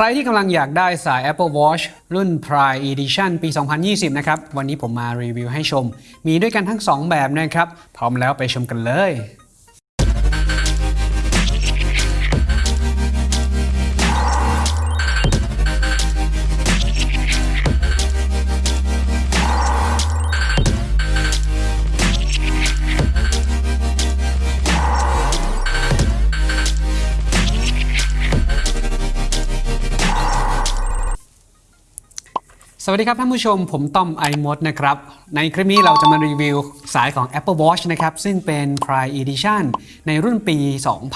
ใครที่กำลังอยากได้สาย Apple Watch รุ่น Prime Edition ปี 2020 นะครับ วันนี้ผมมารีวิวให้ชม มีด้วยกันทั้ง 2 แบบนะครับ พร้อมแล้วไปชมกันเลย วัสดีครับท่านผู้ชมผมต้อมไอมดนะครับ ในคลิปนี้เราจะมารีวิวสายของ Apple Watch นะครับ ซึ่งเป็น Prime Edition ในรุ่นปี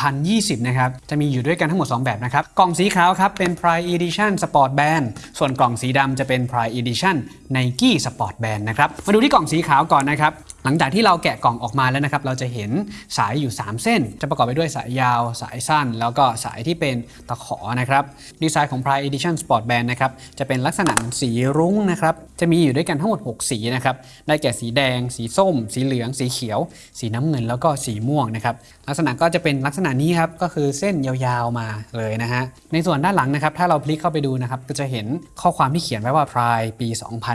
2020 นะครับ จะมีอยู่ด้วยกันทั้งหมด 2 แบบนะครับ กล่องสีขาวครับ เป็น Prime Edition Sport Band ส่วนกล่องสีดำจะเป็น Prime Edition Nike Sport Band นะครับ มาดูที่กล่องสีขาวก่อนนะครับ หลังจากที่เราแกะกล่องออกมาแล้วนะครับ เราจะเห็นสายอยู่ 3 เส้น จะประกอบไปด้วยสายยาว สายสั้น แล้วก็สายที่เป็นตะขอนะครับ ดีไซน์ของ Prime Edition Sport Band นะครับ จะเป็นลักษณะสีรุงนะครับจะมีอยู่ด้วยกันทั้งหมด 6 สีนะครับได้แก่สีแดง สีส้ม สีเหลือง สีเขียว สีน้ำเงินแล้วก็สีม่วงนะครับลักษณะก็จะเป็นลักษณะนี้ครับก็คือเส้นยาวๆมาเลยนะฮะในส่วนด้านหลังนะครับถ้าเราพลิกเข้าไปดูนะครับก็จะเห็นข้อความที่เขียนไว้ว่า Prime ปี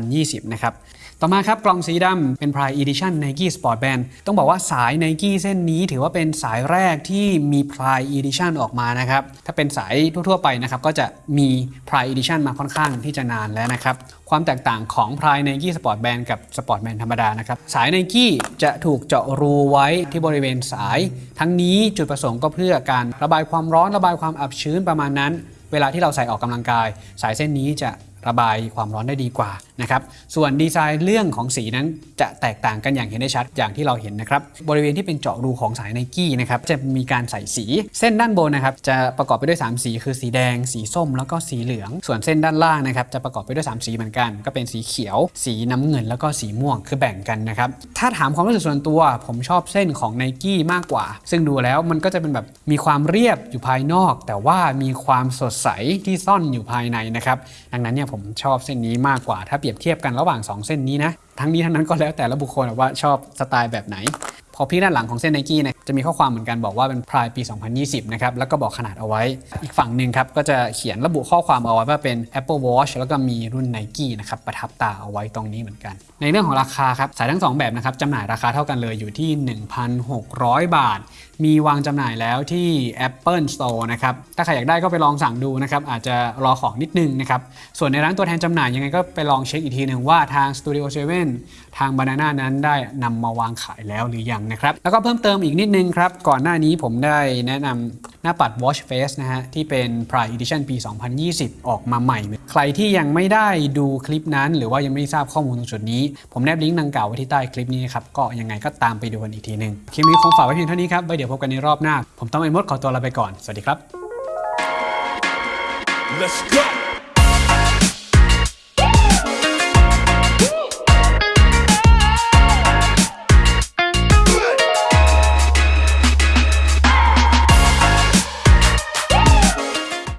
2020 นะครับต่อมาครับกล่องสีดำเป็น Prime Edition Nike Sport Band ต้องบอกว่าสาย Nike เส้นนี้ถือว่าเป็นสายแรกที่มี Prime Edition ออกมานะครับ ถ้าเป็นสายทั่วๆไปนะครับก็จะมี Prime Edition มาค่อนข้างที่จะนานแล้วนะครับความแตกต่างของ Pride Nike Sport Band กับ Sport Band ธรรมดานะครับสายไนกี้จะถูกเจาะรูไว้ที่บริเวณสาย ทั้งนี้จุดประสงค์ก็เพื่อการระบายความร้อนระบายความอับชื้นประมาณนั้น เวลาที่เราใส่ออกกำลังกาย สายเส้นนี้จะ ระบายความร้อนได้ดีกว่านะครับ ส่วนดีไซน์เรื่องของสีนั้นจะแตกต่างกันอย่างเห็นได้ชัดอย่างที่เราเห็นนะครับ บริเวณที่เป็นเจาะรูของสายไนกี้นะครับจะมีการใส่สี เส้นด้านบนนะครับจะประกอบไปด้วย 3 สี คือสีแดง สีส้ม แล้วก็สีเหลือง ส่วนเส้นด้านล่างนะครับจะประกอบไปด้วย 3 สีเหมือนกัน ก็เป็นสีเขียว สีน้ำเงิน แล้วก็สีม่วงคือแบ่งกันนะครับถ้าถามความรู้สึกส่วนตัว ผมชอบเส้นของไนกี้มากกว่า ซึ่งดูแล้วมันก็จะเป็นแบบมีความเรียบอยู่ภายนอก แต่ว่ามีความสดใสที่ซ่อนอยู่ภายในนะครับดังนั้นเนี่ยผมชอบเส้นนี้มากกว่าถ้าเปรียบเทียบกันระหว่าง 2 เส้นนี้นะทั้งนี้ทั้งนั้นก็แล้วแต่ละบุคคลว่าชอบสไตล์แบบไหน พอพี่ด้านหลังของเส้นไนกี้เนี่ยจะมีข้อความเหมือนกันบอกว่าเป็นพรายปี 2020 นะครับ แล้วก็บอกขนาดเอาไว้ อีกฝั่งหนึ่งครับ ก็จะเขียนระบุข้อความเอาไว้ว่าเป็น Apple Watch แล้วก็มีรุ่น Nike นะครับ ประทับตาเอาไว้ตรงนี้เหมือนกัน ในเรื่องของราคาครับ สายทั้ง 2 แบบนะครับจำหน่ายราคาเท่ากันเลยอยู่ที่ 1,600 บาท มีวางจำหน่ายแล้วที่ Apple Store นะครับ ถ้าใครอยากได้ก็ไปลองสั่งดูนะครับ อาจจะรอของนิดนึงนะครับ ส่วนในร้านตัวแทนจำหน่ายยังไงก็ไปลองเช็คอีกทีหนึ่งว่าทาง Studio 7 ทาง Banana นั้นได้นำมาวางขายแล้วหรือยังนะครับ แล้วก็เพิ่มเติมอีกนิดนึงครับ ก่อนหน้านี้ผมได้แนะนำหน้าปัด Watch Face นะฮะ ที่เป็น Prime Edition ปี 2020 ออกมาใหม่ ใครที่ยังไม่ได้ดูคลิปนั้น หรือว่ายังไม่ทราบข้อมูลตรงจุดนี้ ผมแนบลิงก์ดังกล่าวไว้ที่ใต้คลิปนี้ครับ ก็ยังไงก็ตามไปดูกันอีกทีนึง คลิปนี้คงฝากไว้เพียงเท่านี้ครับไว้เดี๋ยวพบกันในรอบหน้า ผมต้องไอ้มดขอตัวลาไปก่อน สวัสดีครับ Let's go.